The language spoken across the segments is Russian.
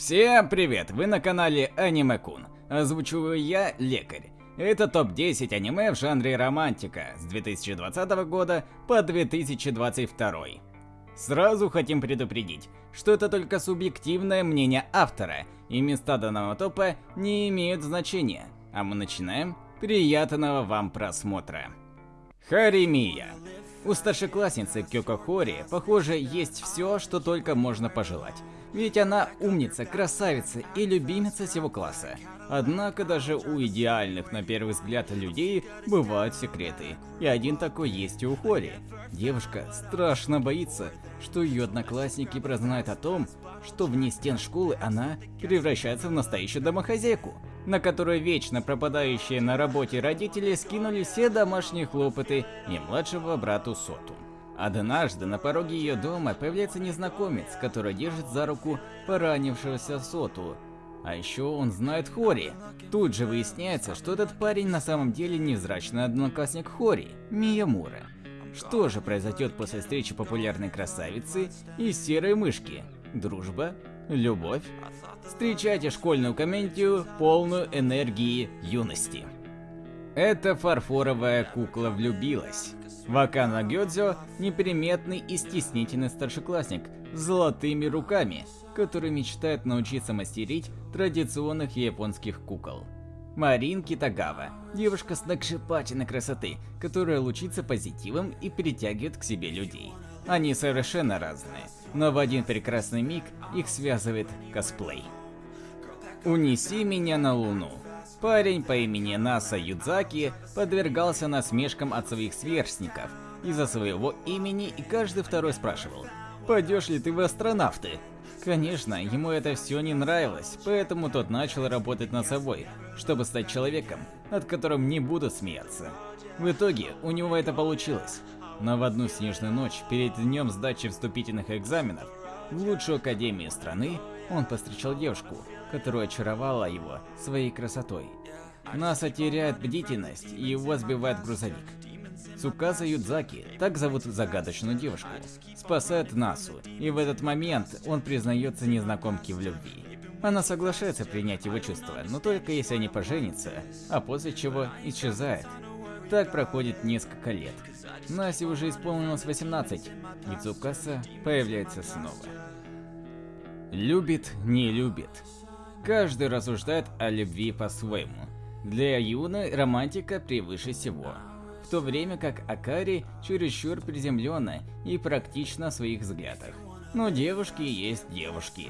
Всем привет! Вы на канале Аниме Кун. Озвучиваю я, Лекарь. Это топ-10 аниме в жанре романтика с 2020 года по 2022. Сразу хотим предупредить, что это только субъективное мнение автора, и места данного топа не имеют значения. А мы начинаем. Приятного вам просмотра. Харимия. У старшеклассницы Кёко Хори, похоже, есть все, что только можно пожелать. Ведь она умница, красавица и любимица всего класса. Однако даже у идеальных на первый взгляд людей бывают секреты. И один такой есть и у Хори. Девушка страшно боится, что ее одноклассники прознают о том, что вне стен школы она превращается в настоящую домохозяйку на которую вечно пропадающие на работе родители скинули все домашние хлопоты и младшего брату Соту. Однажды на пороге ее дома появляется незнакомец, который держит за руку поранившегося Соту. А еще он знает Хори. Тут же выясняется, что этот парень на самом деле невзрачный одноклассник Хори, Миямура. Что же произойдет после встречи популярной красавицы и серой мышки? Дружба? Любовь? Встречайте школьную комедию, полную энергии юности. Эта фарфоровая кукла влюбилась. Вакана Гёдзё – неприметный и стеснительный старшеклассник с золотыми руками, который мечтает научиться мастерить традиционных японских кукол. Марин Китагава – девушка с сногсшибательной красоты, которая лучится позитивом и притягивает к себе людей. Они совершенно разные, но в один прекрасный миг их связывает косплей. Унеси меня на Луну. Парень по имени Наса Юдзаки подвергался насмешкам от своих сверстников из-за своего имени, и каждый второй спрашивал, «Пойдешь ли ты в астронавты?» Конечно, ему это все не нравилось, поэтому тот начал работать над собой, чтобы стать человеком, над которым не будут смеяться. В итоге у него это получилось. Но в одну снежную ночь, перед днем сдачи вступительных экзаменов, в лучшую академию страны, он повстречал девушку, которая очаровала его своей красотой. Наса теряет бдительность и его сбивает грузовик. Цукаса Юдзаки, так зовут загадочную девушку, спасает Насу, и в этот момент он признается незнакомке в любви. Она соглашается принять его чувства, но только если они поженятся, а после чего исчезает. Так проходит несколько лет. Насе уже исполнилось 18, и Цукаса появляется снова. Любит, не любит. Каждый рассуждает о любви по-своему. Для Юны романтика превыше всего. В то время как Акари чересчур приземленно и практично в своих взглядах. Но девушки есть девушки.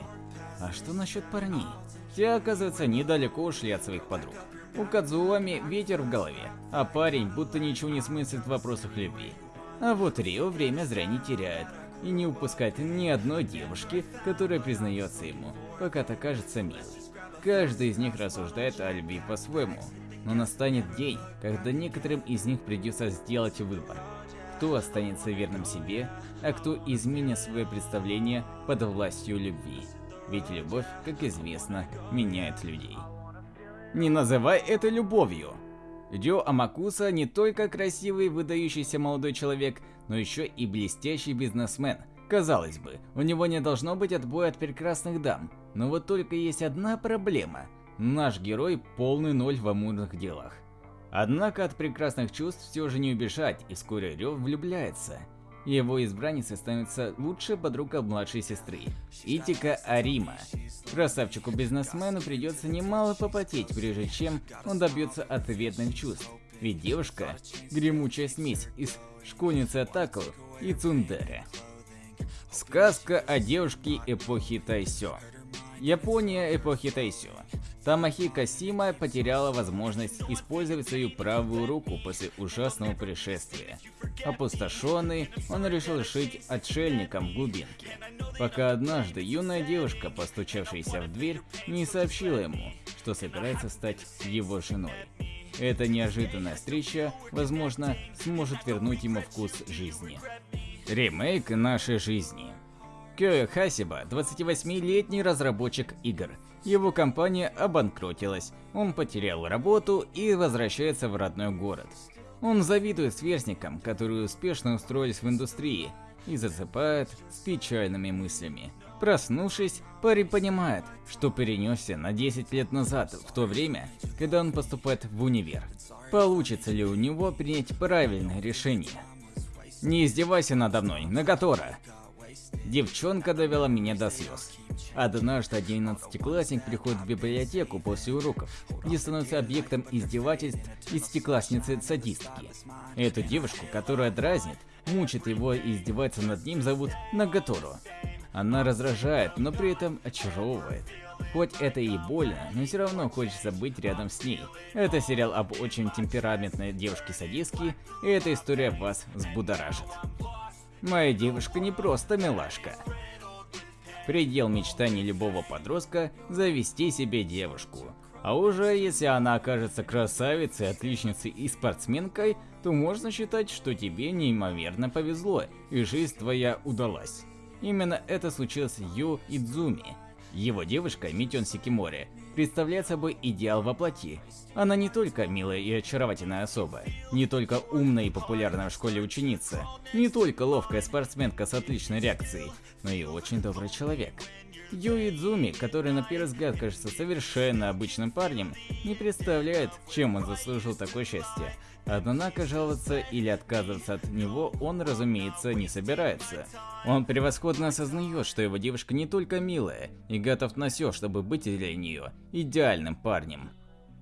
А что насчет парней? Те, оказывается, недалеко ушли от своих подруг. У Кадзуами ветер в голове, а парень будто ничего не смыслит в вопросах любви. А вот Рио время зря не теряет и не упускает ни одной девушки, которая признается ему, пока так кажется милой. Каждый из них рассуждает о любви по-своему, но настанет день, когда некоторым из них придется сделать выбор. Кто останется верным себе, а кто изменит свое представление под властью любви. Ведь любовь, как известно, меняет людей. Не называй это любовью. Дё Амакуса не только красивый выдающийся молодой человек, но еще и блестящий бизнесмен. Казалось бы, у него не должно быть отбоя от прекрасных дам, но вот только есть одна проблема. Наш герой полный ноль в амурных делах. Однако от прекрасных чувств все же не убежать, и вскоре Рё влюбляется. Его избранницей становится лучшая подруга младшей сестры, Итика Арима. Красавчику-бизнесмену придется немало попотеть, прежде чем он добьется ответных чувств. Ведь девушка – гремучая смесь из школьницы Атаку и Цундера. Сказка о девушке эпохи Тайсё. Япония эпохи Тайсё. Тамахика Сима потеряла возможность использовать свою правую руку после ужасного происшествия. Опустошенный, он решил жить отшельником в глубинке. Пока однажды юная девушка, постучавшаяся в дверь, не сообщила ему, что собирается стать его женой. Эта неожиданная встреча, возможно, сможет вернуть ему вкус жизни. Ремейк нашей жизни. Кёя Хасиба – 28-летний разработчик игр. Его компания обанкротилась, он потерял работу и возвращается в родной город. Он завидует сверстникам, которые успешно устроились в индустрии, и засыпает с печальными мыслями. Проснувшись, парень понимает, что перенесся на 10 лет назад, в то время, когда он поступает в универ. Получится ли у него принять правильное решение? Не издевайся надо мной, Нагатора. Девчонка довела меня до слез. Однажды одиннадцатиклассник приходит в библиотеку после уроков, где становится объектом издевательств десятиклассницы-садистки. Эту девушку, которая дразнит, мучит его и издевается над ним, зовут Нагатору. Она раздражает, но при этом очаровывает. Хоть это и больно, но все равно хочется быть рядом с ней. Это сериал об очень темпераментной девушке-садистке, и эта история вас взбудоражит. Моя девушка не просто милашка. Предел мечтаний любого подростка – завести себе девушку. А уже если она окажется красавицей, отличницей и спортсменкой, то можно считать, что тебе неимоверно повезло, и жизнь твоя удалась. Именно это случилось с Ю Идзуми. Его девушка Митён Сикимори представляет собой идеал во плоти. Она не только милая и очаровательная особа, не только умная и популярная в школе ученица, не только ловкая спортсменка с отличной реакцией, но и очень добрый человек. Ю Идзуми, который на первый взгляд кажется совершенно обычным парнем, не представляет, чем он заслужил такое счастье. Однако жаловаться или отказываться от него он, разумеется, не собирается. Он превосходно осознает, что его девушка не только милая, и готов на все, чтобы быть для нее идеальным парнем.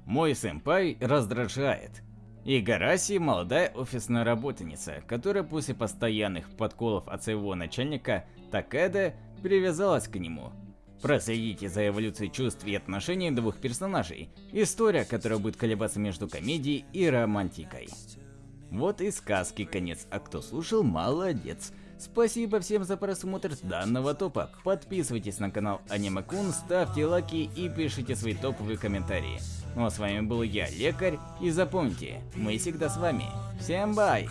Мой сэмпай раздражает. Игараси – молодая офисная работница, которая после постоянных подколов от своего начальника Такеда привязалась к нему. Проследите за эволюцией чувств и отношений двух персонажей. История, которая будет колебаться между комедией и романтикой. Вот и сказки конец, а кто слушал, молодец. Спасибо всем за просмотр данного топа. Подписывайтесь на канал Аниме Кун, ставьте лайки и пишите свои топовые комментарии. Ну а с вами был я, Лекарь, и запомните, мы всегда с вами. Всем бай!